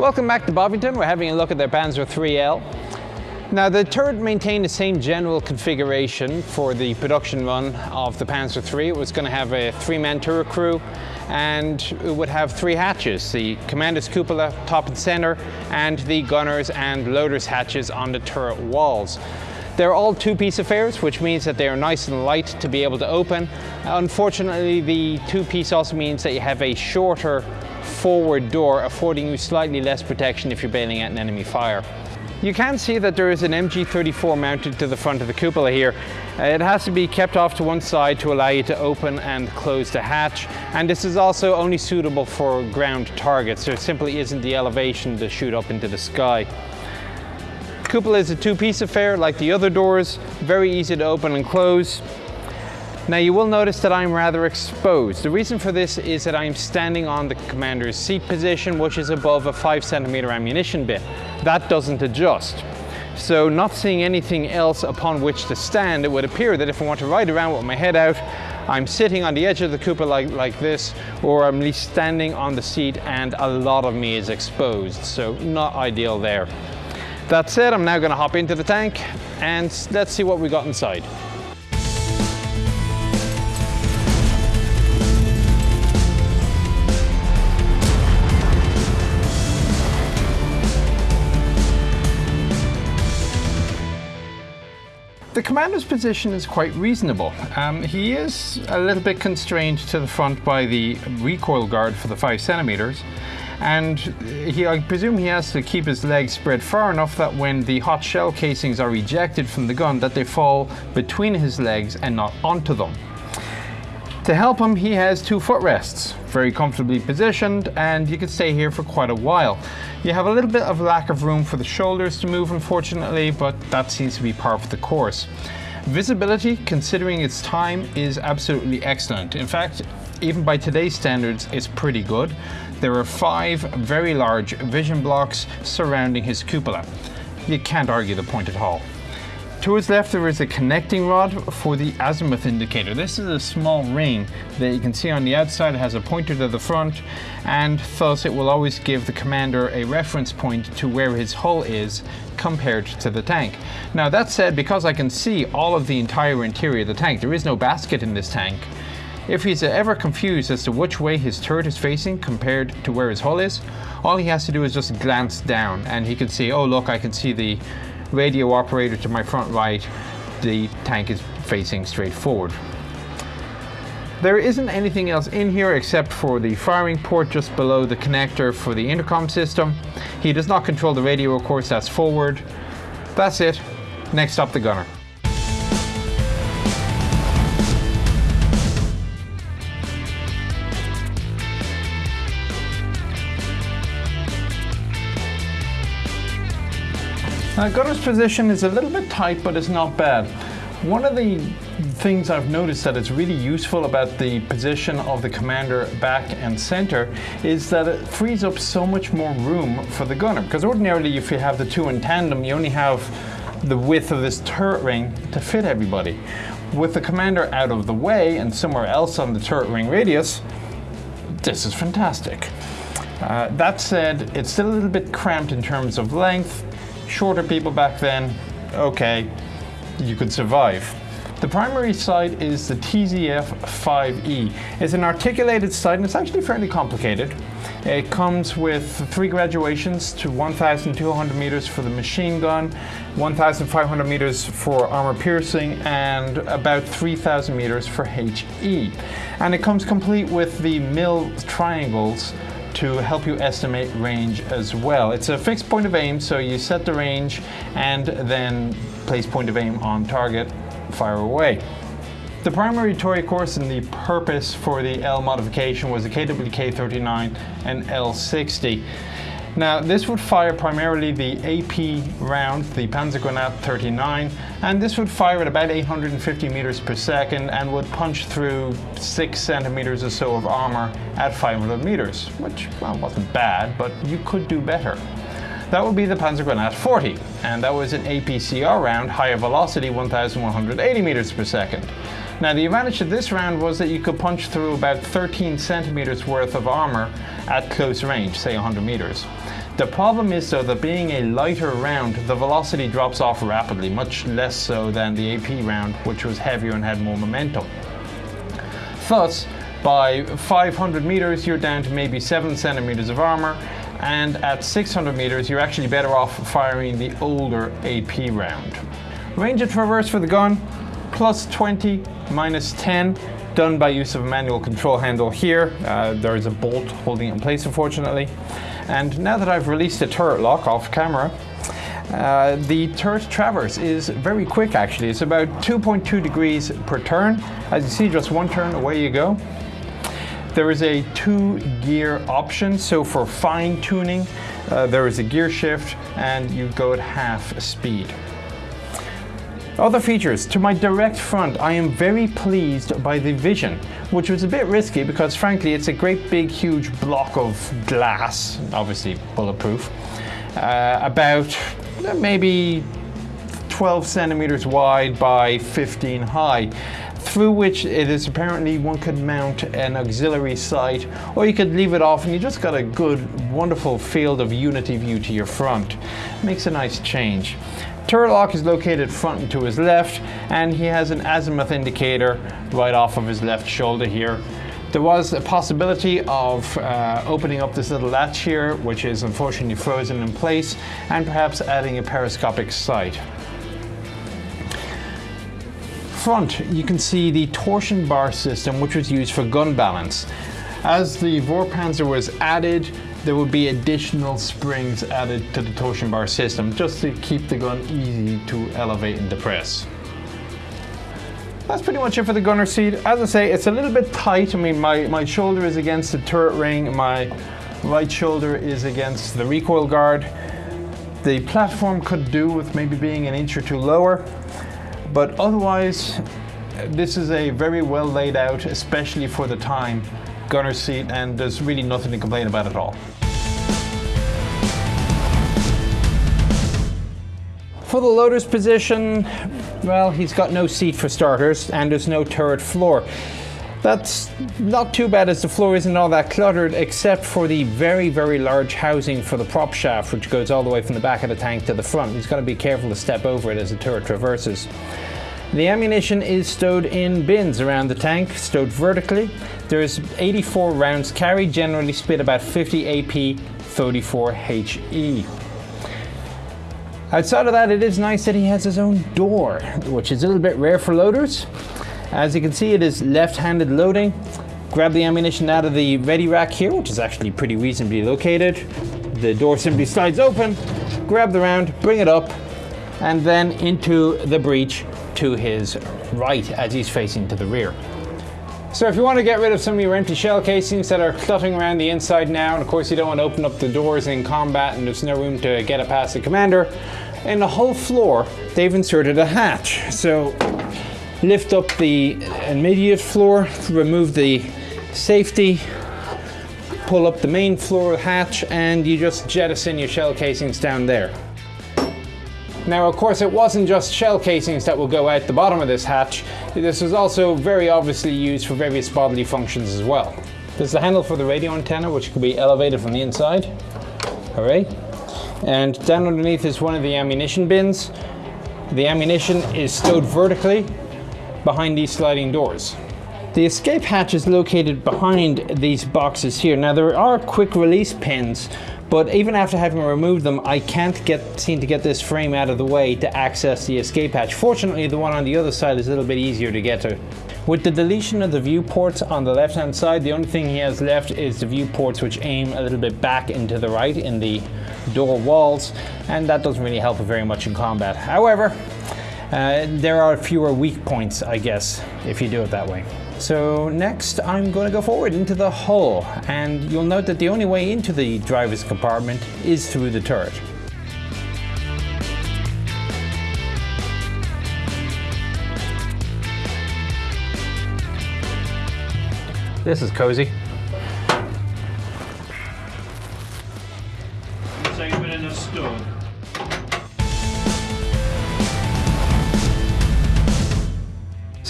Welcome back to Bovington. We're having a look at their Panzer 3L. Now the turret maintained the same general configuration for the production run of the Panzer III. It was going to have a three-man turret crew and it would have three hatches, the commander's cupola top and center and the gunners and loaders hatches on the turret walls. They're all two-piece affairs, which means that they are nice and light to be able to open. Unfortunately, the two-piece also means that you have a shorter forward door, affording you slightly less protection if you're bailing out an enemy fire. You can see that there is an MG34 mounted to the front of the cupola here. Uh, it has to be kept off to one side to allow you to open and close the hatch. And this is also only suitable for ground targets. There simply isn't the elevation to shoot up into the sky. Cupola is a two-piece affair like the other doors, very easy to open and close. Now you will notice that I'm rather exposed. The reason for this is that I'm standing on the commander's seat position, which is above a five centimeter ammunition bin. That doesn't adjust. So not seeing anything else upon which to stand, it would appear that if I want to ride around with my head out, I'm sitting on the edge of the cupola like, like this, or I'm at least standing on the seat and a lot of me is exposed. So not ideal there. That said, I'm now gonna hop into the tank and let's see what we got inside. The commander's position is quite reasonable. Um, he is a little bit constrained to the front by the recoil guard for the 5 centimeters, and he, I presume he has to keep his legs spread far enough that when the hot shell casings are ejected from the gun that they fall between his legs and not onto them. To help him, he has two footrests, very comfortably positioned, and you can stay here for quite a while. You have a little bit of lack of room for the shoulders to move, unfortunately, but that seems to be part of the course. Visibility, considering its time, is absolutely excellent. In fact, even by today's standards, it's pretty good. There are five very large vision blocks surrounding his cupola. You can't argue the point at all. To his left there is a connecting rod for the azimuth indicator. This is a small ring that you can see on the outside. It has a pointer to the front and thus it will always give the commander a reference point to where his hull is compared to the tank. Now that said, because I can see all of the entire interior of the tank, there is no basket in this tank. If he's ever confused as to which way his turret is facing compared to where his hull is, all he has to do is just glance down and he can see, oh look, I can see the radio operator to my front right, the tank is facing straight forward. There isn't anything else in here except for the firing port just below the connector for the intercom system. He does not control the radio, of course, that's forward. That's it. Next up, the gunner. Now Gunner's position is a little bit tight, but it's not bad. One of the things I've noticed that is really useful about the position of the commander back and center is that it frees up so much more room for the gunner. Because ordinarily if you have the two in tandem, you only have the width of this turret ring to fit everybody. With the commander out of the way and somewhere else on the turret ring radius, this is fantastic. Uh, that said, it's still a little bit cramped in terms of length, shorter people back then, okay, you could survive. The primary sight is the TZF-5E. It's an articulated sight and it's actually fairly complicated. It comes with three graduations to 1,200 meters for the machine gun, 1,500 meters for armor piercing, and about 3,000 meters for HE. And it comes complete with the mil triangles to help you estimate range as well. It's a fixed point of aim, so you set the range and then place point of aim on target, fire away. The primary toy course and the purpose for the L modification was the KWK-39 and L60. Now this would fire primarily the AP round, the Panzergranate 39, and this would fire at about 850 meters per second and would punch through 6 centimeters or so of armor at 500 meters, which well, wasn't bad, but you could do better. That would be the Panzergranate 40, and that was an APCR round, higher velocity, 1180 meters per second. Now the advantage of this round was that you could punch through about 13 centimeters worth of armor at close range, say 100 meters. The problem is though that being a lighter round, the velocity drops off rapidly, much less so than the AP round, which was heavier and had more momentum. Thus, by 500 meters, you're down to maybe 7 centimeters of armor, and at 600 meters, you're actually better off firing the older AP round. Range of traverse for the gun, plus 20, minus 10, done by use of a manual control handle here. Uh, there is a bolt holding it in place, unfortunately. And now that I've released the turret lock off camera, uh, the turret traverse is very quick actually. It's about 2.2 degrees per turn. As you see, just one turn, away you go. There is a two gear option, so for fine tuning, uh, there is a gear shift and you go at half speed. Other features, to my direct front, I am very pleased by the vision, which was a bit risky because frankly it's a great big huge block of glass, obviously bulletproof, uh, about maybe 12 centimeters wide by 15 high through which it is apparently one could mount an auxiliary sight or you could leave it off and you just got a good wonderful field of unity view to your front. Makes a nice change turret lock is located front and to his left and he has an azimuth indicator right off of his left shoulder here there was a possibility of uh, opening up this little latch here, which is unfortunately frozen in place, and perhaps adding a periscopic sight front, you can see the torsion bar system, which was used for gun balance. As the Vorpanzer was added, there would be additional springs added to the torsion bar system just to keep the gun easy to elevate and depress. That's pretty much it for the gunner seat. As I say, it's a little bit tight. I mean, my, my shoulder is against the turret ring, my right shoulder is against the recoil guard. The platform could do with maybe being an inch or two lower. But otherwise, this is a very well laid out, especially for the time, gunner seat, and there's really nothing to complain about at all. For the loader's position, well, he's got no seat for starters, and there's no turret floor. That's not too bad as the floor isn't all that cluttered except for the very, very large housing for the prop shaft which goes all the way from the back of the tank to the front. He's got to be careful to step over it as the turret traverses. The ammunition is stowed in bins around the tank, stowed vertically. There's 84 rounds carried, generally split about 50 AP, 34 HE. Outside of that, it is nice that he has his own door, which is a little bit rare for loaders. As you can see, it is left-handed loading. Grab the ammunition out of the ready rack here, which is actually pretty reasonably located. The door simply slides open, grab the round, bring it up, and then into the breech to his right as he's facing to the rear. So if you want to get rid of some of your empty shell casings that are cluttering around the inside now, and of course you don't want to open up the doors in combat and there's no room to get it past the commander, in the whole floor they've inserted a hatch. So lift up the immediate floor, remove the safety, pull up the main floor hatch, and you just jettison your shell casings down there. Now, of course, it wasn't just shell casings that will go out the bottom of this hatch. This was also very obviously used for various bodily functions as well. There's the handle for the radio antenna, which could be elevated from the inside. All right. And down underneath is one of the ammunition bins. The ammunition is stowed vertically behind these sliding doors. The escape hatch is located behind these boxes here. Now there are quick release pins, but even after having removed them, I can't get seem to get this frame out of the way to access the escape hatch. Fortunately, the one on the other side is a little bit easier to get to. With the deletion of the viewports on the left hand side, the only thing he has left is the viewports which aim a little bit back into the right in the door walls, and that doesn't really help very much in combat. However, uh, there are fewer weak points, I guess, if you do it that way. So next I'm going to go forward into the hull and you'll note that the only way into the driver's compartment is through the turret. This is cozy.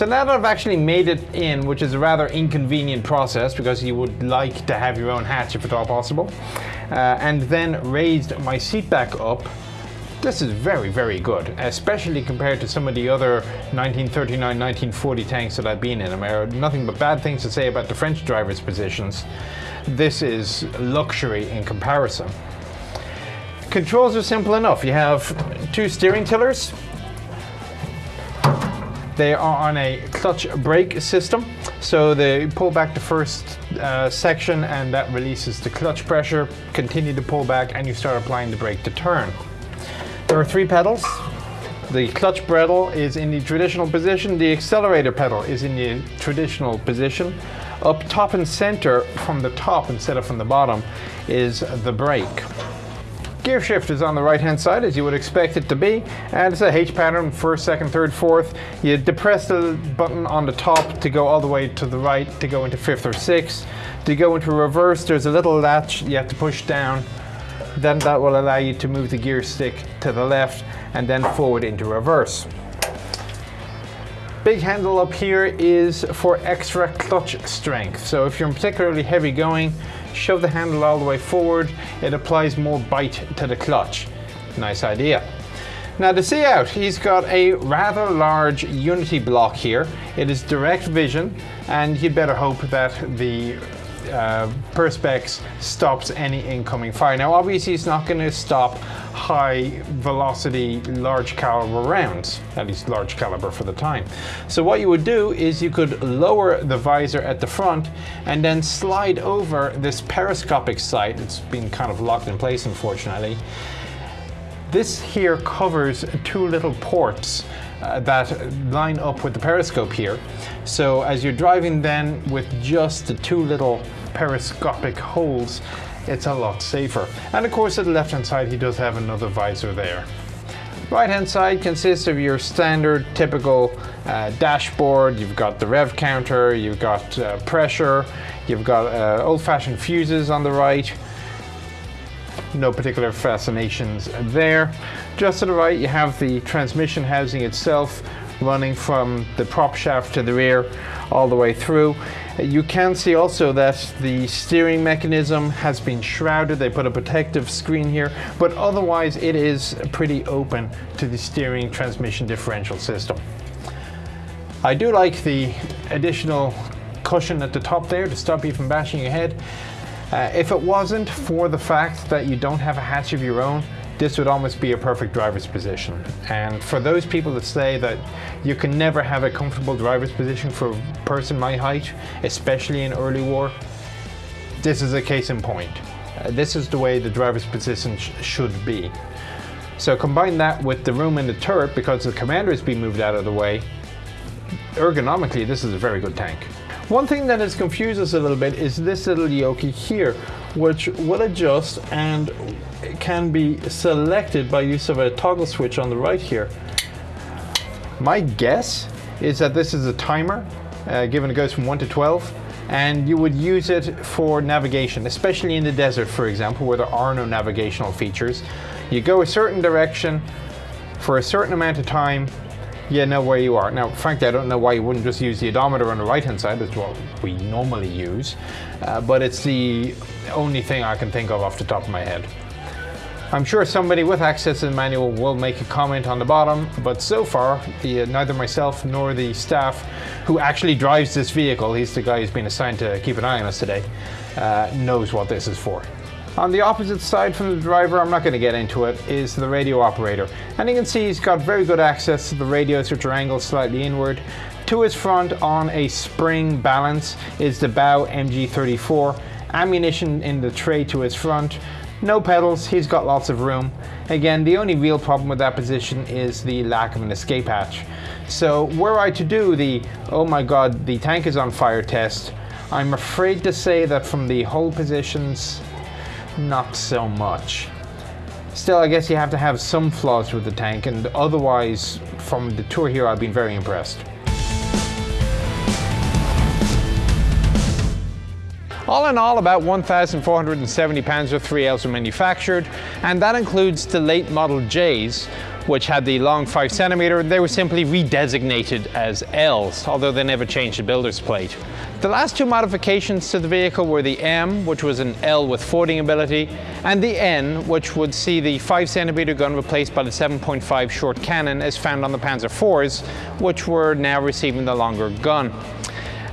So now that I've actually made it in, which is a rather inconvenient process because you would like to have your own hatch if at all possible, uh, and then raised my seat back up, this is very, very good, especially compared to some of the other 1939, 1940 tanks that I've been in. I have nothing but bad things to say about the French driver's positions. This is luxury in comparison. Controls are simple enough. You have two steering tillers. They are on a clutch brake system. So they pull back the first uh, section and that releases the clutch pressure. Continue to pull back and you start applying the brake to turn. There are three pedals. The clutch pedal is in the traditional position. The accelerator pedal is in the traditional position. Up top and center from the top instead of from the bottom is the brake. Gear shift is on the right hand side as you would expect it to be and it's a H pattern first, second, third, fourth. You depress the button on the top to go all the way to the right to go into fifth or sixth. To go into reverse there's a little latch you have to push down then that will allow you to move the gear stick to the left and then forward into reverse. Big handle up here is for extra clutch strength. So if you're particularly heavy going, shove the handle all the way forward. It applies more bite to the clutch. Nice idea. Now to see out, he's got a rather large Unity block here. It is direct vision and you'd better hope that the uh, Perspex stops any incoming fire. Now obviously it's not going to stop high velocity large caliber rounds, at least large caliber for the time. So what you would do is you could lower the visor at the front and then slide over this periscopic sight. It's been kind of locked in place unfortunately. This here covers two little ports uh, that line up with the periscope here. So as you're driving then with just the two little periscopic holes, it's a lot safer. And of course at the left hand side he does have another visor there. Right hand side consists of your standard typical uh, dashboard. You've got the rev counter, you've got uh, pressure, you've got uh, old fashioned fuses on the right. No particular fascinations there. Just to the right you have the transmission housing itself running from the prop shaft to the rear all the way through. You can see also that the steering mechanism has been shrouded. They put a protective screen here, but otherwise it is pretty open to the steering transmission differential system. I do like the additional cushion at the top there to stop you from bashing your head. Uh, if it wasn't for the fact that you don't have a hatch of your own, this would almost be a perfect driver's position. And for those people that say that you can never have a comfortable driver's position for a person my height, especially in early war, this is a case in point. Uh, this is the way the driver's position sh should be. So combine that with the room in the turret because the commander has been moved out of the way, ergonomically this is a very good tank. One thing that has confused us a little bit is this little yoke here, which will adjust and can be selected by use of a toggle switch on the right here. My guess is that this is a timer, uh, given it goes from 1 to 12, and you would use it for navigation, especially in the desert, for example, where there are no navigational features. You go a certain direction for a certain amount of time, you know where you are. Now, frankly, I don't know why you wouldn't just use the odometer on the right-hand side, that's what we normally use, uh, but it's the only thing I can think of off the top of my head. I'm sure somebody with access to the manual will make a comment on the bottom, but so far, the, uh, neither myself nor the staff who actually drives this vehicle, he's the guy who's been assigned to keep an eye on us today, uh, knows what this is for. On the opposite side from the driver, I'm not going to get into it, is the radio operator. And you can see he's got very good access to the radios which are angled slightly inward. To his front on a spring balance is the Bow MG34. Ammunition in the tray to his front no pedals, he's got lots of room. Again, the only real problem with that position is the lack of an escape hatch. So were I to do the, oh my god, the tank is on fire test, I'm afraid to say that from the hold positions, not so much. Still, I guess you have to have some flaws with the tank, and otherwise, from the tour here, I've been very impressed. All in all, about 1,470 Panzer IIILs were manufactured, and that includes the late Model Js, which had the long 5 centimeter, they were simply redesignated as Ls, although they never changed the builder's plate. The last two modifications to the vehicle were the M, which was an L with fording ability, and the N, which would see the 5 centimeter gun replaced by the 7.5 short cannon as found on the Panzer IVs, which were now receiving the longer gun.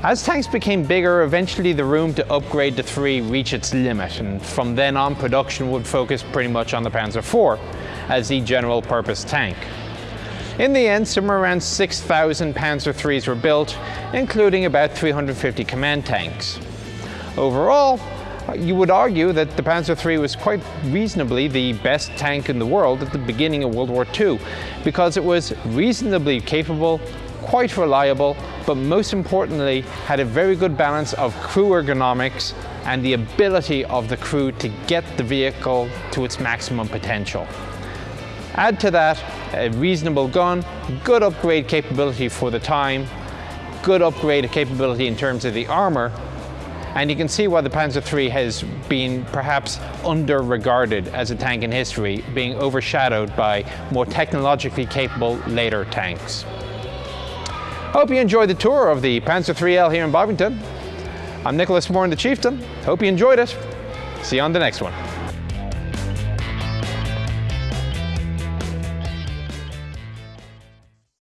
As tanks became bigger, eventually the room to upgrade the 3 reached its limit, and from then on production would focus pretty much on the Panzer IV as the general purpose tank. In the end, somewhere around 6,000 Panzer IIIs were built, including about 350 command tanks. Overall, you would argue that the Panzer III was quite reasonably the best tank in the world at the beginning of World War II, because it was reasonably capable, quite reliable, but most importantly had a very good balance of crew ergonomics and the ability of the crew to get the vehicle to its maximum potential. Add to that a reasonable gun, good upgrade capability for the time, good upgrade capability in terms of the armor, and you can see why the Panzer III has been perhaps under-regarded as a tank in history, being overshadowed by more technologically capable later tanks. Hope you enjoyed the tour of the Panzer IIIL here in Bovington. I'm Nicholas Moran, the Chieftain. Hope you enjoyed it. See you on the next one.